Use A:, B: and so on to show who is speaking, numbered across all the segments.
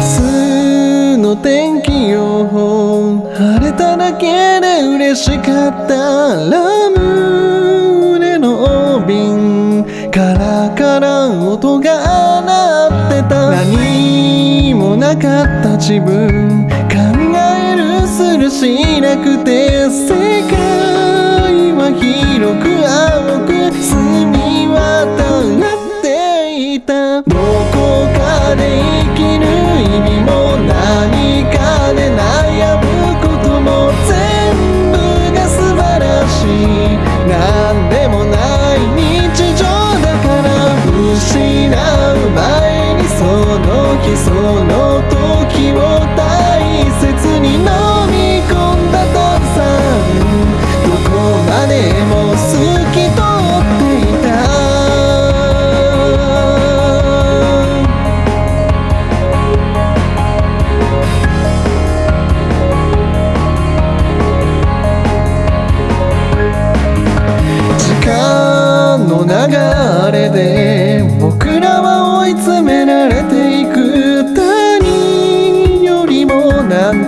A: 明日の天気予報晴れただけで嬉しかったラムネの瓶カラカラ音が鳴ってた何もなかった自分考えるするしなくて世界は広く青く澄み失う前にその日その時を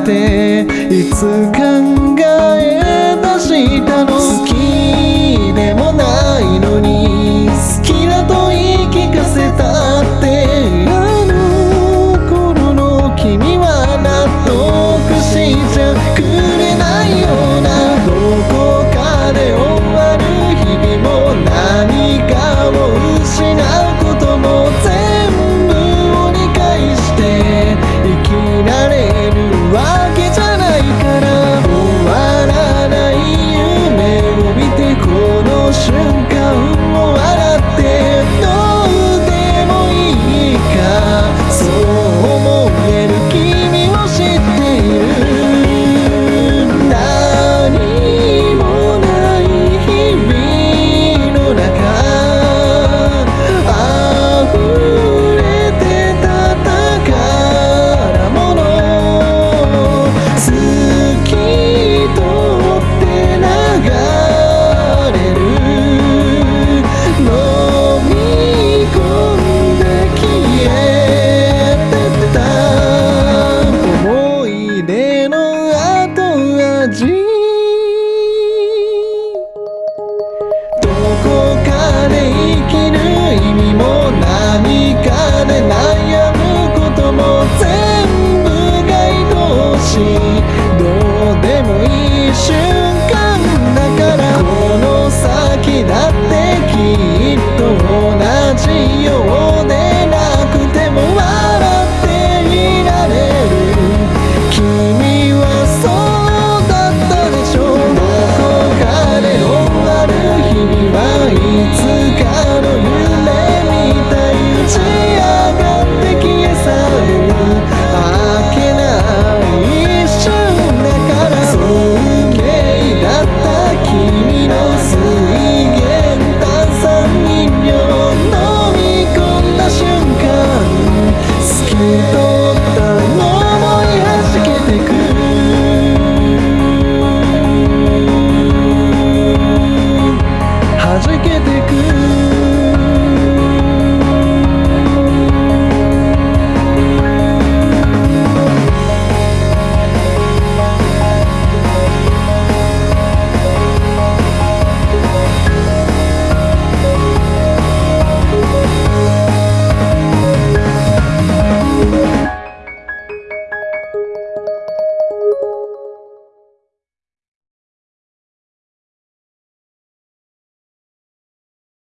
A: ていつ考え出したのので生きる意味も何かで悩むことも全部が愛おしいどうでもいい瞬間だからこの先だってきっと同じよう